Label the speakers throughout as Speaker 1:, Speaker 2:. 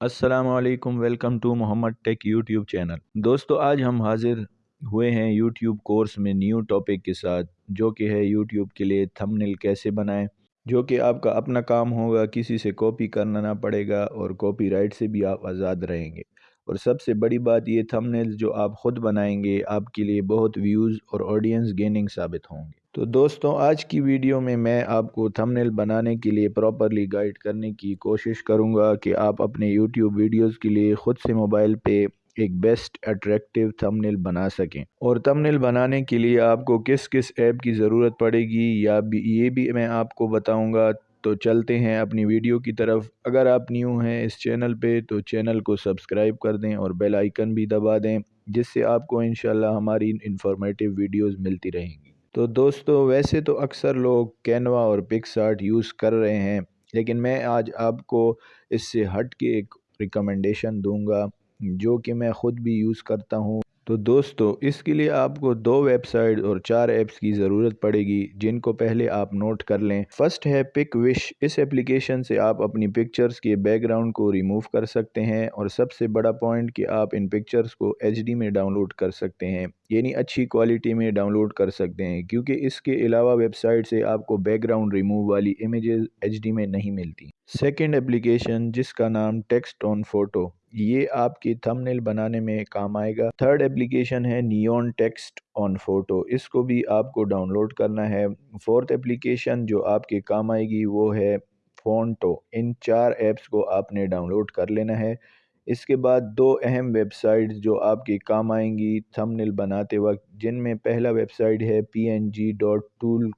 Speaker 1: السلام علیکم، welcome to Muhammad tech YouTube channel. دوستو، آج ہم حاضر ہوئے ہیں یوٹیوب کورس میں نیو ٹاپک کے ساتھ، جو کہ ہے یوٹیوب کے لیے تھمنل کیسے بنائیں، جو کہ آپ کا اپنا کام ہوگا، کسی سے کاپی کرنا نہ پڑے گا اور کاپی رائٹ سے بھی آپ آزاد رہیں گے۔ اور سب سے بڑی بات یہ تھمنل جو آپ خود بنائیں گے، آپ کے لیے بہت ویوز اور آڈینس گیننگ ثابت ہوں گے۔ تو دوستوں آج کی ویڈیو میں میں آپ کو تھمنل بنانے کے لیے پراپرلی گائیڈ کرنے کی کوشش کروں گا کہ آپ اپنے یوٹیوب ویڈیوز کے لیے خود سے موبائل پہ ایک بیسٹ اٹریکٹیو تھمنل بنا سکیں۔ اور تھمنل بنانے کے لیے آپ کو کس کس ایپ کی ضرورت پڑے گی، یا یہ بھی میں آپ کو بتاؤں گا۔ تو چلتے ہیں اپنی ویڈیو کی طرف۔ اگر آپ نیو ہیں اس چینل پہ تو چینل کو سبسکرائب کر دیں اور بیل آئیکن بھی دبا دیں، جس سے آپ کو انشاءاللہ ہماری انفارمیٹیو ویڈیوز ملتی رہیں گی۔ تو دوستو، ویسے تو اکثر لوگ کینوا اور پکس آرٹ یوز کر رہے ہیں، لیکن میں آج آپ کو اس سے ہٹ کے ایک ریکمنڈیشن دوں گا، جو کہ میں خود بھی یوز کرتا ہوں۔ تو دوستو، اس کے لیے آپ کو دو ویب سائٹ اور چار ایپس کی ضرورت پڑے گی، جن کو پہلے آپ نوٹ کر لیں۔ فرسٹ ہے پک وش۔ اس اپلیکیشن سے آپ اپنی پکچرز کے بیک گراؤنڈ کو ریموو کر سکتے ہیں اور سب سے بڑا پوائنٹ کہ آپ ان پکچرز کو ایچ ڈی میں ڈاؤن لوڈ کر سکتے ہیں۔ یعنی اچھی کوالٹی میں ڈاؤن لوڈ کر سکتے ہیں، کیونکہ اس کے علاوہ ویب سائٹ سے آپ کو بیک گراؤنڈ ریموو والی امیجز ایچ ڈی میں نہیں ملتی۔ سیکنڈ اپلیکیشن جس کا نام ٹیکسٹ آن فوٹو یہ آپ کی تھمنل بنانے میں کام آئے گا۔ تھرڈ اپلیکیشن ہے نیون ٹیکسٹ آن فوٹو اس کو بھی آپ کو ڈاؤن لوڈ کرنا ہے۔ فورتھ اپلیکیشن جو آپ کے کام آئے گی، وہ ہے فونٹو ان چار ایپس کو آپ نے ڈاؤن لوڈ کر لینا ہے۔ اس کے بعد دو اہم ویب سائٹس جو آپ کے کام آئیں گی تھمنل بناتے وقت، جن میں پہلا ویب سائٹ ہے P N G dot tool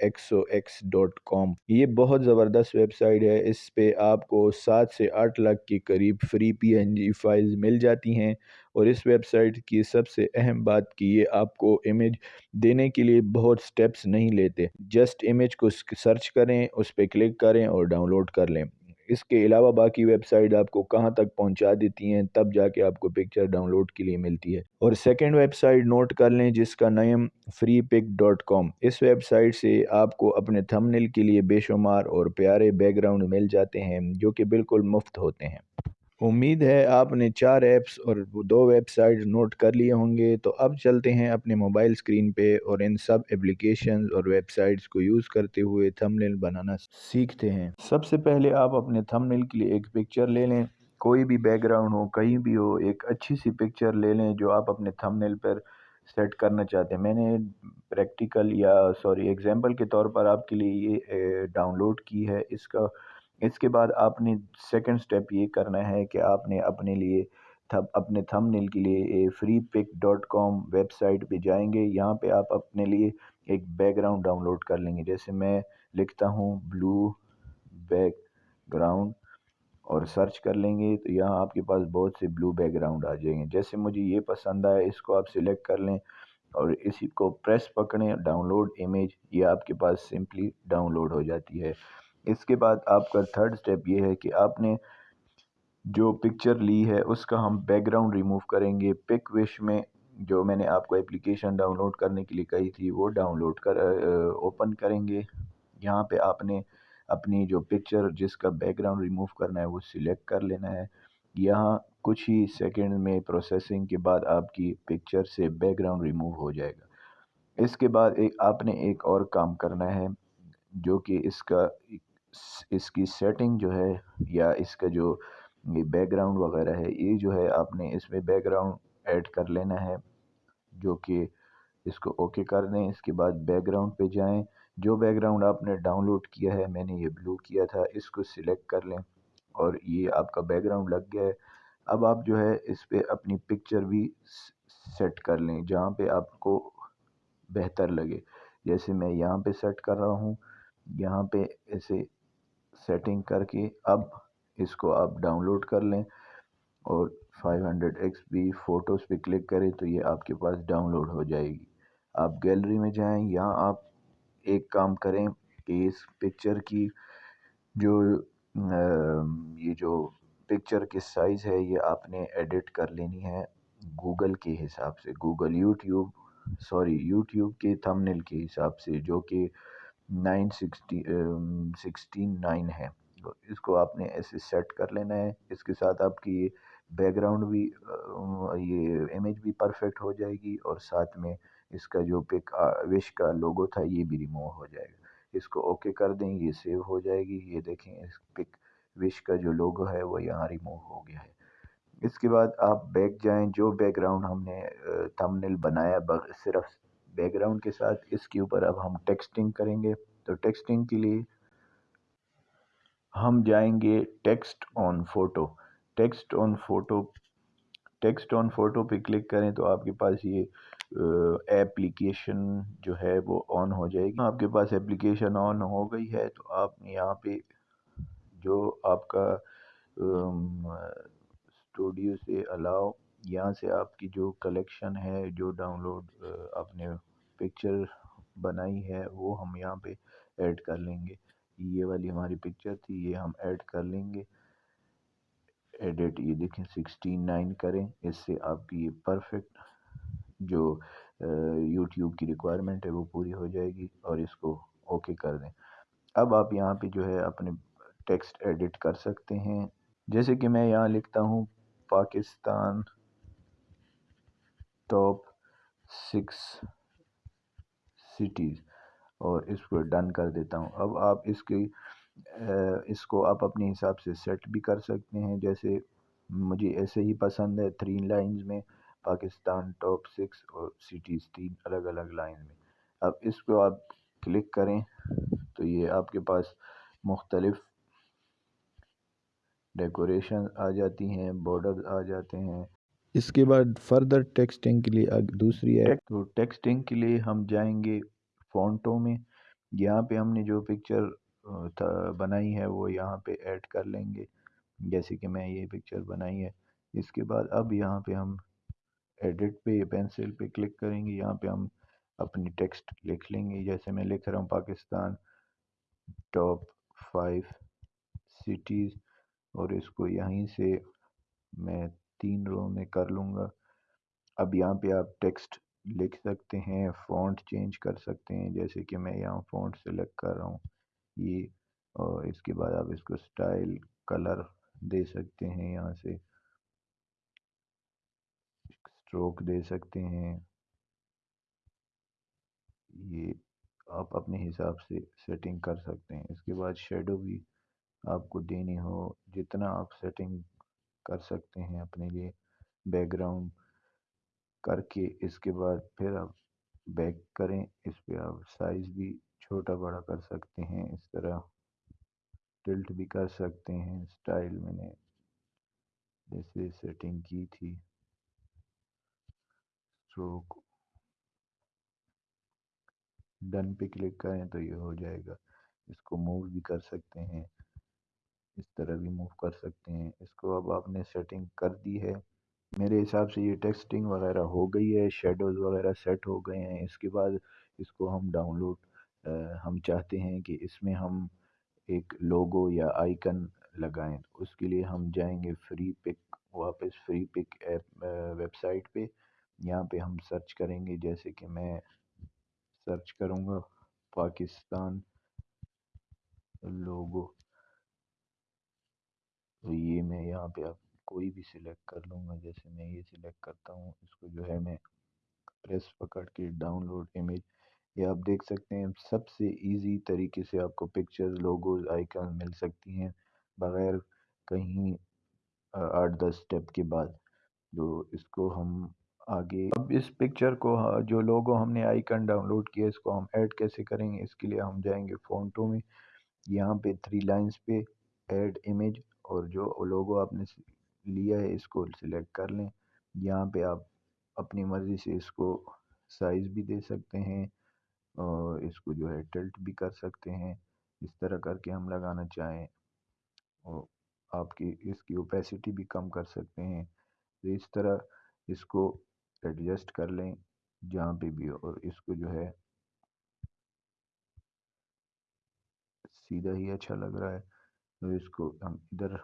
Speaker 1: ایکسو ایکس ڈاٹ کام یہ بہت زبردست ویب سائٹ ہے۔ اس پہ آپ کو سات سے آٹھ لاکھ کے قریب free P N G files مل جاتی ہیں۔ اور اس ویب سائٹ کی سب سے اہم بات کہ یہ آپ کو امیج دینے کے لیے بہت سٹیپس نہیں لیتے۔ جسٹ امیج کو سرچ کریں، اس پہ کلک کریں اور ڈاؤن لوڈ کر لیں۔ اس کے علاوہ باقی ویب سائٹ آپ کو کہاں تک پہنچا دیتی ہیں، تب جا کے آپ کو پکچر ڈاؤن لوڈ کے لیے ملتی ہے۔ اور سیکنڈ ویب سائٹ نوٹ کر لیں جس کا name Freepik dot com اس ویب سائٹ سے آپ کو اپنے تھمنل کے لیے بے شمار اور پیارے بیک گراؤنڈ مل جاتے ہیں جو کہ بالکل مفت ہوتے ہیں۔ امید ہے آپ نے چار ایپس اور دو ویب سائٹ نوٹ کر لیے ہوں گے۔ تو اب چلتے ہیں اپنے موبائل اسکرین پہ اور ان سب اپلیکیشنز اور ویب سائٹس کو یوز کرتے ہوئے تھمنل بنانا سیکھتے ہیں۔ سب سے پہلے آپ اپنے تھمنل کے لیے ایک پکچر لے لیں۔ کوئی بھی بیک گراؤنڈ ہو، کہیں بھی ہو، ایک اچھی سی پکچر لے لیں جو آپ اپنے تھمنل پر سیٹ کرنا چاہتے ہیں۔ میں نے پریکٹیکل یا سوری، ایگزامپل کے طور پر آپ کے لیے یہ ڈاؤن لوڈ کی ہے۔ اس کا اس کے بعد آپ نے سیکنڈ سٹیپ یہ کرنا ہے کہ آپ نے اپنے لیے اپنے تھم نیل کے لیے Freepik dot com website پہ جائیں گے۔ یہاں پہ آپ اپنے لیے ایک بیک گراؤنڈ ڈاؤن لوڈ کر لیں گے۔ جیسے میں لکھتا ہوں بلو بیک گراؤنڈ اور سرچ کر لیں گے تو یہاں آپ کے پاس بہت سے بلو بیک گراؤنڈ آ جائیں گے۔ جیسے مجھے یہ پسند آیا اس کو آپ سلیکٹ کر لیں اور اسی کو پریس پکڑیں۔ ڈاؤن لوڈ امیج یہ آپ کے پاس سمپلی ڈاؤن لوڈ ہو جاتی ہے۔ اس کے بعد آپ کا تھرڈ سٹیپ یہ ہے کہ آپ نے جو پکچر لی ہے، اس کا ہم بیک گراؤنڈ ریموو کریں گے۔ پک وش میں جو میں نے آپ کو اپلیکیشن ڈاؤن لوڈ کرنے کے لیے کہی تھی، وہ ڈاؤن لوڈ کر اوپن کریں گے۔ یہاں پہ آپ نے اپنی جو پکچر جس کا بیک گراؤنڈ ریموو کرنا ہے، وہ سلیکٹ کر لینا ہے۔ یہاں کچھ ہی سیکنڈ میں پروسیسنگ کے بعد آپ کی پکچر سے بیک گراؤنڈ ریموو ہو جائے گا۔ اس کے بعد ایک، آپ نے ایک اور کام کرنا ہے، جو کہ اس کا اس کی سیٹنگ جو ہے یا اس کا جو یہ بیک گراؤنڈ وغیرہ ہے، یہ جو ہے آپ نے اس میں بیک گراؤنڈ ایڈ کر لینا ہے، جو کہ اس کو اوکے کر دیں، اس کے بعد بیک گراؤنڈ پہ جائیں۔ جو بیک گراؤنڈ آپ نے ڈاؤن لوڈ کیا ہے، میں نے یہ بلو کیا تھا، اس کو سلیکٹ کر لیں۔ اور یہ آپ کا بیک گراؤنڈ لگ گیا ہے۔ اب آپ جو ہے اس پہ اپنی پکچر بھی سیٹ کر لیں، جہاں پہ آپ کو بہتر لگے۔ جیسے میں یہاں پہ سیٹ کر رہا ہوں، یہاں پہ ایسے سیٹنگ کر کے اب اس کو آپ ڈاؤن لوڈ کر لیں اور five hundred X B photos پہ کلک کریں تو یہ آپ کے پاس ڈاؤن لوڈ ہو جائے گی۔ آپ گیلری میں جائیں یہاں آپ ایک کام کریں کہ اس پکچر کی جو یہ جو پکچر کی سائز ہے یہ آپ نے ایڈٹ کر لینی ہے گوگل کے حساب سے۔ گوگل یوٹیوب سوری یوٹیوب کے تھمنل کے حساب سے جو کہ نائن سکسٹی سکسٹین نائن ہے۔ اس کو آپ نے ایسے سیٹ کر لینا ہے۔ اس کے ساتھ آپ کی یہ بیک گراؤنڈ بھی یہ امیج بھی پرفیکٹ ہو جائے گی اور ساتھ میں اس کا جو پک وش کا لوگو تھا، یہ بھی ریموو ہو جائے گا۔ اس کو اوکے کر دیں، یہ سیو ہو جائے گی۔ یہ دیکھیں، اس پک وش کا جو لوگو ہے، وہ یہاں ریموو ہو گیا ہے۔ اس کے بعد آپ بیک جائیں، جو بیک گراؤنڈ ہم نے تھمنل بنایا صرف بیک گراؤنڈ کے ساتھ اس کے اوپر اب ہم ٹیکسٹنگ کریں گے۔ تو ٹیکسٹنگ کے لیے ہم جائیں گے text on photo text on photo text on photo پہ کلک کریں تو آپ کے پاس یہ ایپلیکیشن جو ہے وہ آن ہو جائے گی۔ آپ کے پاس ایپلیکیشن آن ہو گئی ہے تو آپ یہاں پہ جو آپ کا اسٹوڈیو سے الاؤ یہاں سے آپ کی جو کلیکشن ہے، جو ڈاؤن لوڈ آپ نے پکچر بنائی ہے، وہ ہم یہاں پہ ایڈ کر لیں گے۔ یہ والی ہماری پکچر تھی، یہ ہم ایڈ کر لیں گے۔ ایڈٹ یہ دیکھیں سکسٹین نائن کریں۔ اس سے آپ کی یہ پرفیکٹ جو یوٹیوب کی ریکوائرمنٹ ہے، وہ پوری ہو جائے گی اور اس کو اوکے کر دیں۔ اب آپ یہاں پہ جو ہے اپنے ٹیکسٹ ایڈٹ کر سکتے ہیں۔ جیسے کہ میں یہاں لکھتا ہوں، پاکستان ٹاپ سکس سٹیز اور اس کو ڈن کر دیتا ہوں۔ اب آپ اس کی اس کو آپ اپنے حساب سے سیٹ بھی کر سکتے ہیں۔ جیسے مجھے ایسے ہی پسند ہے تھری لائنز میں، پاکستان ٹاپ سکس اور سٹیز تین الگ الگ لائن میں۔ اب اس کو آپ کلک کریں تو یہ آپ کے پاس مختلف ڈیکوریشن آ جاتی ہیں بارڈر آ جاتے ہیں۔ اس کے بعد فردر ٹیکسٹنگ کے لیے دوسری ہے تو ٹیکسٹنگ کے لیے ہم جائیں گے فونٹوں میں. یہاں پہ ہم نے جو پکچر بنائی ہے وہ یہاں پہ ایڈ کر لیں گے. جیسے کہ میں یہ پکچر بنائی ہے. اس کے بعد اب یہاں پہ ہم ایڈٹ پہ پینسل پہ کلک کریں گے. یہاں پہ ہم اپنی ٹیکسٹ لکھ لیں گے. جیسے میں لکھ رہا ہوں پاکستان ٹاپ فائیو سٹیز اور اس کو یہیں سے میں تین رو میں کر لوں گا۔ اب یہاں پہ آپ ٹیکسٹ لکھ سکتے ہیں فونٹ چینج کر سکتے ہیں، جیسے کہ میں یہاں فونٹ سلیکٹ کر رہا ہوں۔ یہ، اور اس کے بعد آپ اس کو سٹائل کلر دے سکتے ہیں یہاں سے۔ سٹروک دے سکتے ہیں۔ یہ آپ اپنے حساب سے سیٹنگ کر سکتے ہیں۔ اس کے بعد شیڈو بھی آپ کو دینی ہو، جتنا آپ سیٹنگ کر سکتے ہیں اپنے لیے بیک گراؤنڈ کر کے۔ اس کے بعد پھر آپ بیک کریں۔ اس پہ آپ سائز بھی چھوٹا بڑا کر سکتے ہیں۔ اس طرح ٹلٹ بھی کر سکتے ہیں۔ سٹائل میں نے جیسے سیٹنگ کی تھی۔ سٹروک ڈن پہ کلک کریں تو یہ ہو جائے گا۔ اس کو موو بھی کر سکتے ہیں۔ اس طرح بھی موو کر سکتے ہیں۔ اس کو اب آپ نے سیٹنگ کر دی ہے۔ میرے حساب سے یہ ٹیکسٹنگ وغیرہ ہو گئی ہے شیڈوز وغیرہ سیٹ ہو گئے ہیں۔ اس کے بعد اس کو ہم ڈاؤن لوڈ ہم چاہتے ہیں کہ اس میں ہم ایک لوگو یا آئیکن لگائیں۔ اس کے لیے ہم جائیں گے فری پک واپس Freepik app website پہ۔ یہاں پہ ہم سرچ کریں گے۔ جیسے کہ میں سرچ کروں گا، پاکستان لوگو تو یہ میں یہاں پہ آپ کوئی بھی سلیکٹ کر لوں گا۔ جیسے میں یہ سلیکٹ کرتا ہوں، اس کو جو ہے میں پریس پکڑ کے ڈاؤن لوڈ امیج یہ آپ دیکھ سکتے ہیں۔ سب سے ایزی طریقے سے آپ کو پکچر لوگوز آئیکن مل سکتی ہیں۔ بغیر کہیں آٹھ دس سٹیپ کے بعد۔ جو اس کو ہم آگے، اب اس پکچر کو جو لوگو ہم نے آئیکن ڈاؤن لوڈ کیا، اس کو ہم ایڈ کیسے کریں گے؟ اس کے لیے ہم جائیں گے فونٹوں میں۔ یہاں پہ تھری لائنز پہ ایڈ امیج اور جو لوگو آپ نے لیا ہے اس کو سلیکٹ کر لیں۔ یہاں پہ آپ اپنی مرضی سے اس کو سائز بھی دے سکتے ہیں اور اس کو جو ہے ٹلٹ بھی کر سکتے ہیں۔ اس طرح کر کے ہم لگانا چاہیں اور آپ کی اس کی اوپیسٹی بھی کم کر سکتے ہیں۔ تو اس طرح اس کو ایڈجسٹ کر لیں جہاں پہ بھی اور اس کو جو ہے سیدھا ہی اچھا لگ رہا ہے۔ تو اس کو ہم ادھر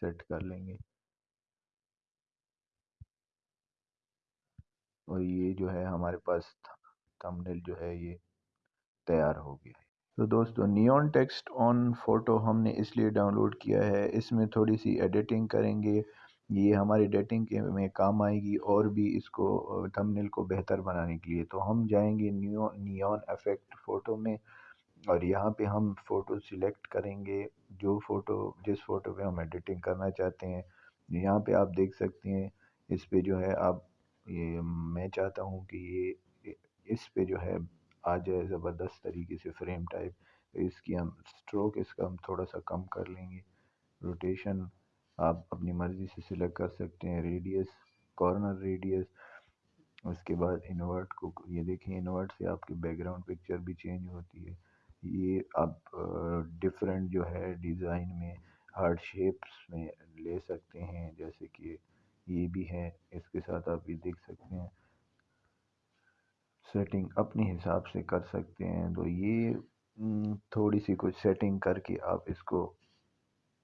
Speaker 1: سیٹ کر لیں گے۔ اور یہ جو ہے ہمارے پاس تھمنیل جو ہے یہ تیار ہو گیا ہے۔ تو دوستو نیون ٹیکسٹ آن فوٹو ہم نے اس لیے ڈاؤن لوڈ کیا ہے۔ اس میں تھوڑی سی ایڈیٹنگ کریں گے۔ یہ ہماری ایڈیٹنگ کے میں کام آئے گی اور بھی اس کو تھمنل کو بہتر بنانے کے لیے۔ تو ہم جائیں گے نیون افیکٹ فوٹو میں۔ اور یہاں پہ ہم فوٹو سلیکٹ کریں گے، جو فوٹو جس فوٹو پہ ہم ایڈیٹنگ کرنا چاہتے ہیں، یہاں پہ آپ دیکھ سکتے ہیں۔ اس پہ جو ہے آپ، یہ میں چاہتا ہوں کہ یہ، اس پہ جو ہے آ جائے زبردست طریقے سے فریم ٹائپ اس کی ہم سٹروک اس کا ہم تھوڑا سا کم کر لیں گے۔ روٹیشن آپ اپنی مرضی سے سلیکٹ کر سکتے ہیں۔ ریڈیس کارنر ریڈیس اس کے بعد انورٹ کو، یہ دیکھیں انورٹ سے آپ کی بیک گراؤنڈ پکچر بھی چینج ہوتی ہے۔ یہ آپ ڈیفرنٹ جو ہے ڈیزائن میں ہارڈ شیپس میں لے سکتے ہیں۔ جیسے کہ یہ بھی ہے، اس کے ساتھ آپ یہ دیکھ سکتے ہیں۔ سیٹنگ اپنے حساب سے کر سکتے ہیں۔ تو یہ تھوڑی سی کچھ سیٹنگ کر کے آپ اس کو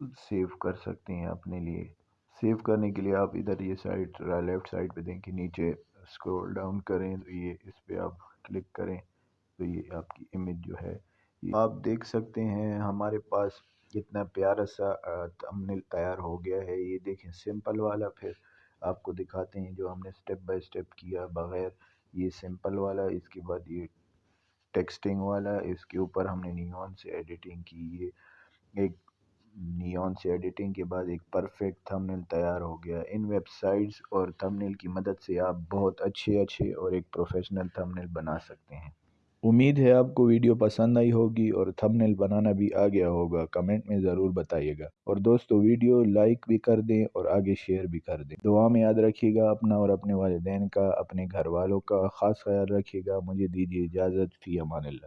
Speaker 1: سیو کر سکتے ہیں اپنے لیے۔ سیو کرنے کے لیے آپ ادھر یہ سائڈ لیفٹ سائڈ پہ دیں کہ نیچے اسکرول ڈاؤن کریں۔ تو یہ اس پہ آپ کلک کریں۔ تو یہ آپ کی امیج جو ہے آپ دیکھ سکتے ہیں ہمارے پاس کتنا پیارا سا تمنل تیار ہو گیا ہے۔ یہ دیکھیں، سمپل والا پھر آپ کو دکھاتے ہیں جو ہم نے سٹیپ بائی سٹیپ کیا۔ بغیر یہ سمپل والا، اس کے بعد یہ ٹیکسٹنگ والا، اس کے اوپر ہم نے نیون سے ایڈیٹنگ کی۔ یہ ایک نیون سے ایڈیٹنگ کے بعد ایک پرفیکٹ تھمنل تیار ہو گیا۔ ان ویب سائٹس اور تھمنل کی مدد سے آپ بہت اچھے اچھے اور ایک پروفیشنل تھمنل بنا سکتے ہیں۔ امید ہے آپ کو ویڈیو پسند آئی ہوگی اور تھمنل بنانا بھی آ گیا ہوگا۔ کمنٹ میں ضرور بتائیے گا۔ اور دوستو، ویڈیو لائک بھی کر دیں اور آگے شیئر بھی کر دیں۔ دعا میں یاد رکھیے گا اپنا اور اپنے والدین کا، اپنے گھر والوں کا خاص خیال رکھیے گا۔ مجھے دیجیے اجازت، فی امان اللہ۔